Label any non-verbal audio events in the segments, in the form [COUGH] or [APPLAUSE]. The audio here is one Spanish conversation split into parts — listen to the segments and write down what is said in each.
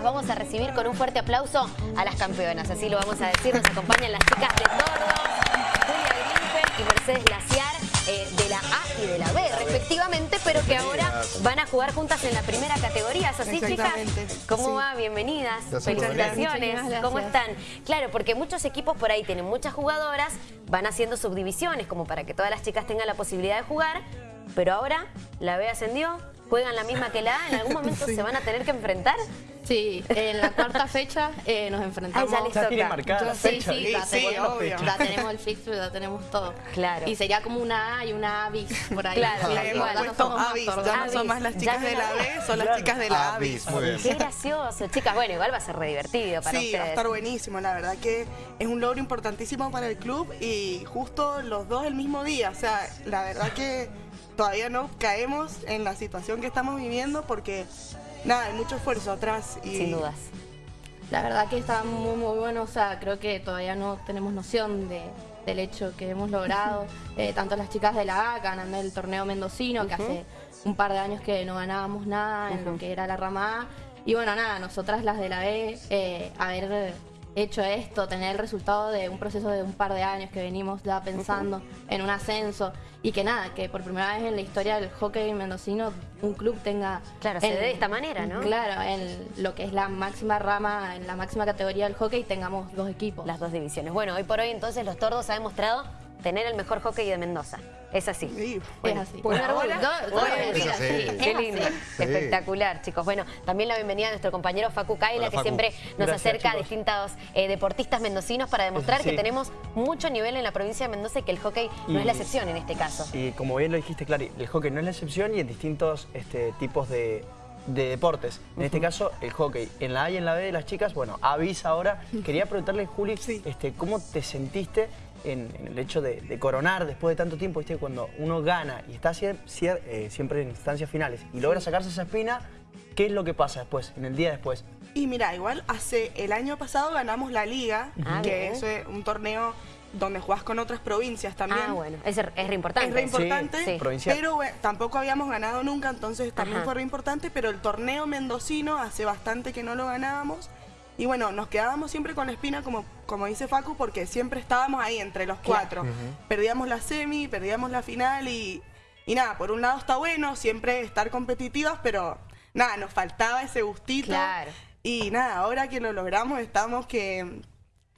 las vamos a recibir con un fuerte aplauso a las campeonas. Así lo vamos a decir. Nos acompañan las chicas de Tordos, Julia Grimper y Mercedes Glaciar eh, de la A y de la B, respectivamente, pero que ahora van a jugar juntas en la primera categoría. ¿Es así, chicas? ¿Cómo Sí. va? Bienvenidas. Felicitaciones. ¿Cómo están? Claro, porque muchos equipos por ahí tienen muchas jugadoras, van haciendo subdivisiones como para que todas las chicas tengan la posibilidad de jugar, pero ahora la B ascendió, juegan la misma que la A, ¿en algún [LAUGHS] momento se van a tener que enfrentar? Sí, en la cuarta fecha eh, nos enfrentamos. Ah, ya tiene marcada la Sí, fecha. sí, Sí, la, sí, tenemos, obvio. ya tenemos el fixture, ya tenemos todo. Claro. Y sería como una A y una A bis por ahí. Claro, Sí. Le hemos no puesto Avis, ya no Avis, son más las chicas de la la B, son las chicas de la Avis, Avis. muy bien. Qué gracioso, chicas. Bueno, igual va a ser re divertido para Sí, ustedes. va a estar buenísimo, la verdad que es un logro importantísimo para el club y justo los dos el mismo día, o sea, la verdad que todavía no caemos en la situación que estamos viviendo porque nada, hay mucho esfuerzo atrás y Sin dudas. La verdad que está muy, muy bueno. O sea, creo que todavía no tenemos noción de, del hecho que hemos logrado. Eh, tanto las chicas de la A ganando el torneo mendocino, que hace un par de años que no ganábamos nada en lo que era la rama A. Y bueno, nada, nosotras las de la B, eh, haber hecho esto, tener el resultado de un proceso de un par de años que venimos ya pensando en un ascenso y que nada, que por primera vez en la historia del hockey mendocino un club tenga... Claro, se en- dé de esta manera, ¿no? Claro, en lo que es la máxima rama, en la máxima categoría del hockey tengamos dos equipos. Las dos divisiones. Bueno, hoy por hoy entonces los tordos ha demostrado tener el mejor hockey de Mendoza. Es así. Sí, es así. por ahora, Es Qué lindo, Sí. espectacular, chicos. Bueno, también la bienvenida a nuestro compañero Facu Kaila, Hola, que Facu. siempre nos Gracias, acerca a distintos eh, deportistas mendocinos para demostrar Sí. que tenemos mucho nivel en la provincia de Mendoza y que el hockey no Y- es la excepción en este caso. Y como bien lo dijiste, Clary, el hockey no es la excepción y en distintos este, tipos de, de deportes. En este caso, el hockey. En la A y en la B de las chicas, bueno, Avis ahora. Quería preguntarle, Juli, Sí. este, ¿cómo te sentiste en, en el hecho de, de coronar después de tanto tiempo? ¿viste? Cuando uno gana y está eh, siempre en instancias finales y logra sacarse esa espina, ¿qué es lo que pasa después, en el día después? Y mira, igual hace el año pasado ganamos la liga, Ah, que eso es un torneo donde jugás con otras provincias también. Ah, bueno, es, es re importante. Es re importante, Sí. Pero bueno, tampoco habíamos ganado nunca, entonces también Ajá. fue re importante, pero el torneo mendocino hace bastante que no lo ganábamos. Y bueno, nos quedábamos siempre con la espina, como, como dice Facu, porque siempre estábamos ahí entre los cuatro. Perdíamos la semi, perdíamos la final y, y nada, por un lado está bueno siempre estar competitivas, pero nada, nos faltaba ese gustito. Claro. Y nada, ahora que lo logramos estamos que,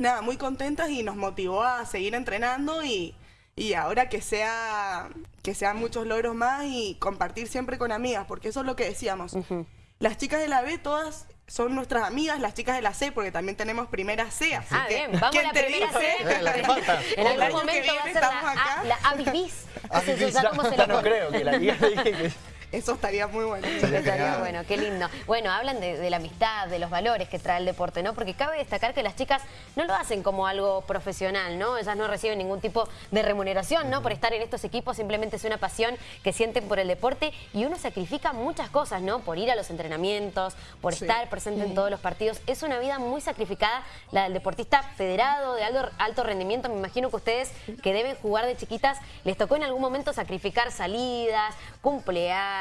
nada, muy contentas y nos motivó a seguir entrenando y, y ahora que sea que sean muchos logros más y compartir siempre con amigas, porque eso es lo que decíamos. Las chicas de la B todas son nuestras amigas, las chicas de la C, porque también tenemos primera C, así Ah, que bien, vamos a ¿quién la te primera dice? C. Eh, [LAUGHS] la que falta. [LAUGHS] En algún momento va a ser estamos la, acá. A- la Eso Bis. ya no creo que la liga [LAUGHS] dije que... Eso estaría muy bueno. Estaría genial. bueno, qué lindo. Bueno, hablan de, de la amistad, de los valores que trae el deporte, ¿no? Porque cabe destacar que las chicas no lo hacen como algo profesional, ¿no? Ellas no reciben ningún tipo de remuneración, ¿no? Por estar en estos equipos, simplemente es una pasión que sienten por el deporte y uno sacrifica muchas cosas, ¿no? Por ir a los entrenamientos, por Sí. estar presente en todos los partidos. Es una vida muy sacrificada la del deportista federado, de alto, alto rendimiento. Me imagino que ustedes que deben jugar de chiquitas, les tocó en algún momento sacrificar salidas, cumpleaños,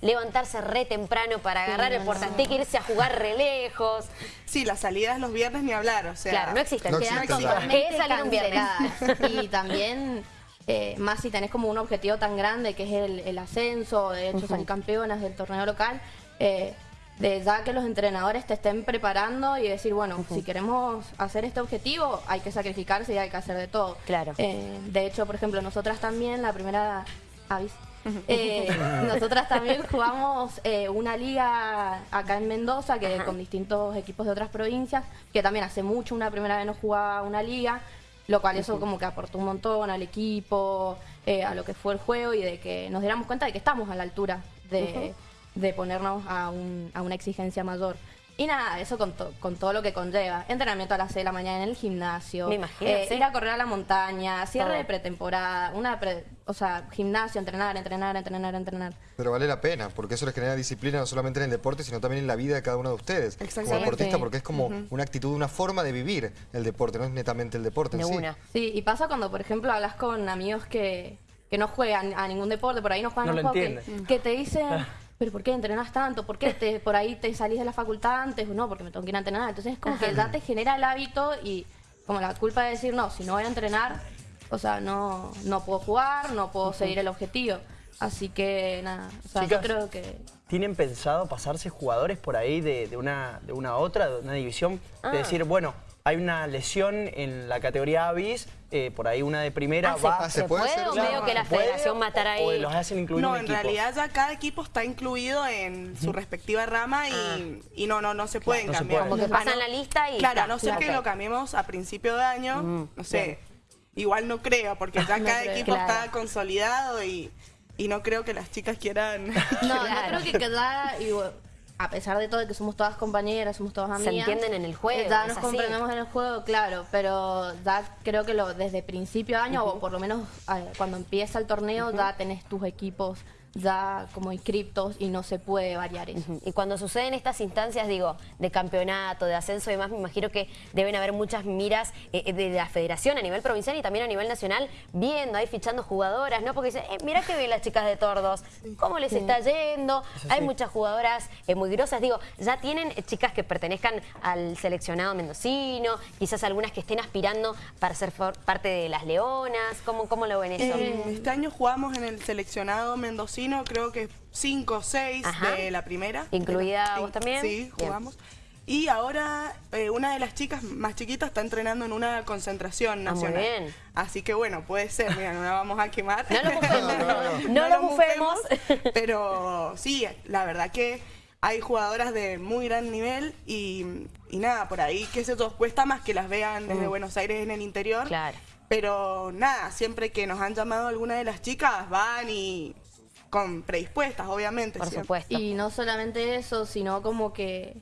levantarse re temprano para agarrar el portantique e irse a jugar re lejos. Sí, las salidas los viernes ni hablar, o sea... Claro, no existen. No Quedan existe, ¿Qué totalmente es salir un viernes? [LAUGHS] Y también, eh, más si tenés como un objetivo tan grande que es el, el ascenso, de hecho salir campeonas del torneo local, eh, de ya que los entrenadores te estén preparando y decir, bueno, si queremos hacer este objetivo, hay que sacrificarse y hay que hacer de todo. Claro. Eh, de hecho, por ejemplo, nosotras también, la primera avis. [LAUGHS] eh, nosotras también jugamos eh, una liga acá en Mendoza que con distintos equipos de otras provincias, que también hace mucho una primera vez no jugaba una liga, lo cual eso como que aportó un montón al equipo, eh, a lo que fue el juego y de que nos diéramos cuenta de que estamos a la altura de, de ponernos a, un- a una exigencia mayor. Y nada, eso con, to- con todo lo que conlleva. Entrenamiento a las 6 de la mañana en el gimnasio. Me imagino, eh, sí. Ir a correr a la montaña, cierre Todo. de pretemporada, una pre- o sea, gimnasio, entrenar, entrenar, entrenar, entrenar. Pero vale la pena, porque eso les genera disciplina no solamente en el deporte, sino también en la vida de cada uno de ustedes. Como deportista, porque es como una actitud, una forma de vivir el deporte, no es netamente el deporte De en sí. una. Sí, y pasa cuando, por ejemplo, hablas con amigos que, que no juegan a ningún deporte, por ahí no juegan No al lo hockey, entienden. que te dicen, [LAUGHS] pero ¿por qué entrenas tanto? ¿Por qué te, por ahí te salís de la facultad antes? No, porque me tengo que ir a entrenar. Entonces es como que ya te genera el hábito y como la culpa de decir, no, si no voy a entrenar, o sea, no, no puedo jugar, no puedo seguir el objetivo. Así que nada, o sea, yo Chicas, creo que... ¿Tienen pensado pasarse jugadores por ahí de, de una, de una a otra, de una división? Ah. De decir, bueno, hay una lesión en la categoría Avis, eh, por ahí una de primera Ah, ¿se- va... Ah, ¿se ¿se puede o medio que la federación a estar ahí? O los hacen incluir No, en equipo. realidad ya cada equipo está incluido en su respectiva rama y, y no, no, no se pueden no se cambiar. puede. Como que A pasan no- la lista y Claro, está. a no ser que lo cambiemos a principio de año, no sé, igual no creo, porque ya [LAUGHS] No cada creo. equipo Claro. está consolidado y, y no creo que las chicas quieran... [LAUGHS] No, Claro. yo creo que queda, y, bueno, a pesar de todo, de que somos todas compañeras, somos todas Se amigas. entienden en el juego, eh, Ya nos comprendemos en el juego, claro, pero ya creo que lo, desde principio de año, o por lo menos eh, cuando empieza el torneo, ya tenés tus equipos ya como inscriptos y no se puede variar eso. Y cuando suceden estas instancias, digo, de campeonato, de ascenso y demás, me imagino que deben haber muchas miras eh, de la federación a nivel provincial y también a nivel nacional, viendo ahí, fichando jugadoras, ¿no? Porque dicen, eh, mirá que bien las chicas de Tordos, ¿cómo les está yendo? Hay muchas jugadoras eh, muy grosas, digo, ya tienen eh, chicas que pertenezcan al seleccionado mendocino, quizás algunas que estén aspirando para ser parte de las leonas, ¿cómo, cómo lo ven eso? Eh, este año jugamos en el seleccionado mendocino, creo que cinco o seis Ajá. de la primera. ¿Incluida la- vos también? Sí, Bien. jugamos. Y ahora eh, una de las chicas más chiquitas está entrenando en una concentración Ah, muy nacional. bien. Así que bueno, puede ser, mira, no la vamos a quemar. No lo [LAUGHS] bufemos, No, no, no, no lo bufemos. [LAUGHS] Pero sí, la verdad que hay jugadoras de muy gran nivel y, y nada, por ahí, sé yo, cuesta más que las vean desde Buenos Aires en el interior. Claro. Pero nada, siempre que nos han llamado alguna de las chicas, van y con predispuestas, obviamente. Por siempre. supuesto. Y no solamente eso, sino como que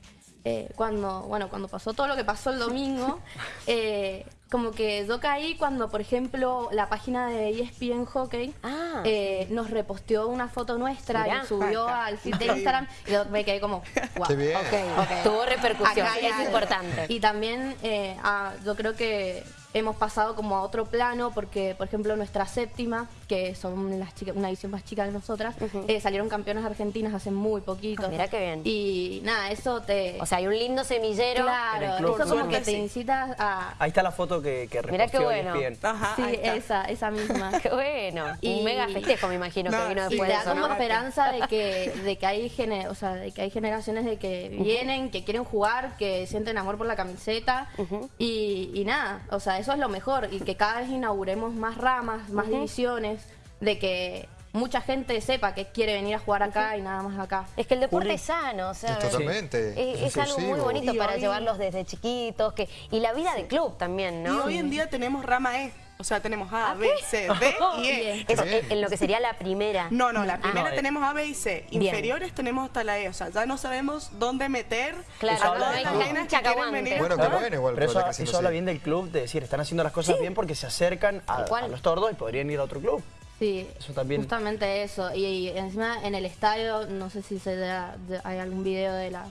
eh, cuando, bueno, cuando pasó todo lo que pasó el domingo, [LAUGHS] eh, como que yo caí cuando, por ejemplo, la página de ESPN Hockey Ah. eh, nos reposteó una foto nuestra Mirá. y subió al feed de. Instagram y yo me quedé como, [LAUGHS] wow. Qué bien. Ok, ok. Tuvo repercusión, Acá es importante. [LAUGHS] Y también eh, ah, yo creo que hemos pasado como a otro plano porque, por ejemplo, nuestra séptima, que son las chicas, una edición más chica que nosotras, eh, salieron campeonas argentinas hace muy poquito. Ah, mirá qué bien. Y nada, eso te... O sea, hay un lindo semillero. Claro, eso como que te incita a... Ahí está la foto que, que Mirá qué bueno. Ajá, sí, esa, esa misma. [LAUGHS] Qué bueno. Y- Un mega festejo, me imagino, que No, vino sí, Y después te de da eso, como ¿no? esperanza de que, [LAUGHS] de que hay gene- o sea, de que hay generaciones de que vienen, que quieren jugar, que sienten amor por la camiseta y, y nada, o sea, eso es lo mejor y que cada vez inauguremos más ramas, más divisiones, de que mucha gente sepa que quiere venir a jugar acá y nada más acá. Es que el deporte Juli. es sano, o sea, Es totalmente. es, algo muy bonito Y para hoy- llevarlos desde chiquitos que y la vida de club también, Y ¿no? hoy en día tenemos rama E. O sea, tenemos A, ¿Ah, B? C, D [LAUGHS] y E. Eso, Bien. en, lo que sería la primera. No, no, la primera No, eh. tenemos A, B y C. Bien. Inferiores tenemos hasta la E. O sea, ya no sabemos dónde meter Claro, a todas las club. nenas que que quieren venir. Bueno, jugar. bueno igual. Pero eso, que habla bien del club, de decir, están haciendo las cosas bien porque se acercan a, los tordos y podrían ir a otro club. Sí, Eso también. justamente eso. Y, y encima en el estadio, no sé si se da- de- hay algún video de la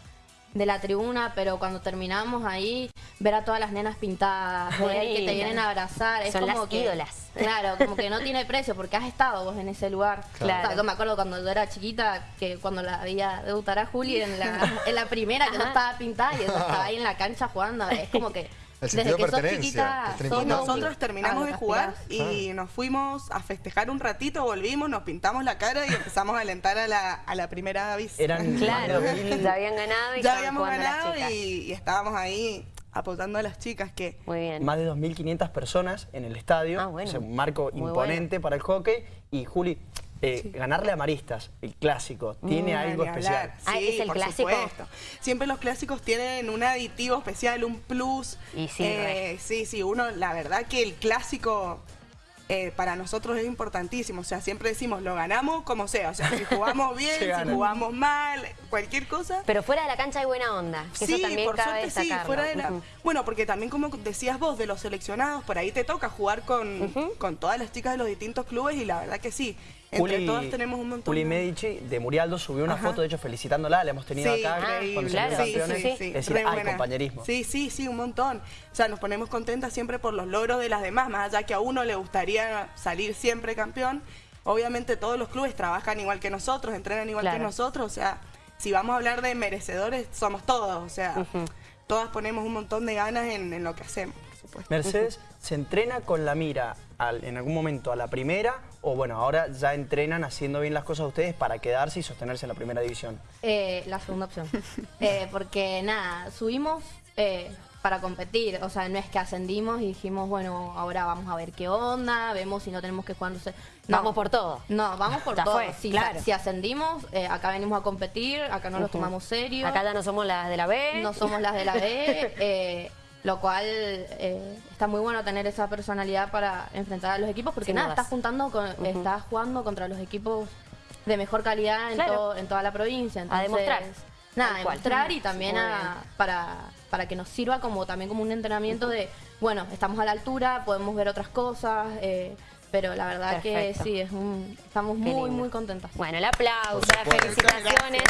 de la tribuna, pero cuando terminamos ahí, ver a todas las nenas pintadas, que te vienen a abrazar, es Son como las que, ídolas. Claro, [LAUGHS] como que no tiene precio porque has estado vos en ese lugar. Claro. O sea, me acuerdo cuando yo era chiquita, que cuando la veía debutar a Juli en la, [LAUGHS] en la primera, que no estaba pintada y ella estaba ahí en la cancha jugando, es como que El desde sentido que de pertenencia, que nosotros terminamos a de jugar y nos fuimos a festejar un ratito, volvimos, nos pintamos la cara y empezamos a alentar a la, a la primera avis. Eran [LAUGHS] Claro, más de 2000 ya habían ganado y ya habíamos ganado y, y estábamos ahí apoyando a las chicas que Muy bien. más de 2.500 personas en el estadio. Ah, bueno. Es un marco Muy imponente para el hockey. Y Juli, eh, ganarle a Maristas, el clásico, tiene Mm, algo especial. Ah, Sí, ¿es el por clásico? supuesto. Siempre los clásicos tienen un aditivo especial, un plus. Y sí, Eh, sí, sí, uno, la verdad que el clásico eh, para nosotros es importantísimo. O sea, siempre decimos, lo ganamos como sea. O sea, si jugamos [LAUGHS] bien, si jugamos mal, cualquier cosa. Pero fuera de la cancha hay buena onda, que sí, eso también por cabe suerte sí, fuera de la... Bueno, porque también como decías vos, de los seleccionados, por ahí te toca jugar con, con todas las chicas de los distintos clubes y la verdad que sí. Entre todas tenemos un montón Juli de- Medici de Murialdo subió una Ajá. foto, de hecho, felicitándola, la hemos tenido Sí, acá cuando claro, sí, campeones. sí, sí, Es decir, hay compañerismo. Sí, sí, sí, un montón. O sea, nos ponemos contentas siempre por los logros de las demás, más allá que a uno le gustaría salir siempre campeón. obviamente todos los clubes trabajan igual que nosotros, entrenan igual Claro. que nosotros, o sea, si vamos a hablar de merecedores, somos todos, o sea, todas ponemos un montón de ganas en, en lo que hacemos, por supuesto. Mercedes, ¿se entrena con la mira al- en algún momento a la primera o bueno, ahora ya entrenan haciendo bien las cosas ustedes para quedarse y sostenerse en la primera división? Eh, la segunda opción. [LAUGHS] Eh, porque nada, subimos eh, para competir. O sea, no es que ascendimos y dijimos, bueno, ahora vamos a ver qué onda, vemos si no tenemos que jugar. no sé. No. Vamos por todo. No, vamos por Ya todo. fue, si, claro. si ascendimos, eh, acá venimos a competir, acá no nos Ujú. tomamos serio. Acá ya no somos las de la B. no somos las de la B. [LAUGHS] lo cual eh, está muy bueno tener esa personalidad para enfrentar a los equipos porque Sin nada, dudas. estás juntando con, estás jugando contra los equipos de mejor calidad en, Claro. todo- en toda la provincia. Entonces, demostrar. Nada, demostrar y también a- para, para que nos sirva como también como un entrenamiento de, bueno, estamos a la altura, podemos ver otras cosas, eh, pero la verdad Perfecto. que sí, es un, estamos Qué muy, lindo. muy contentas. Bueno, el aplauso, las felicitaciones.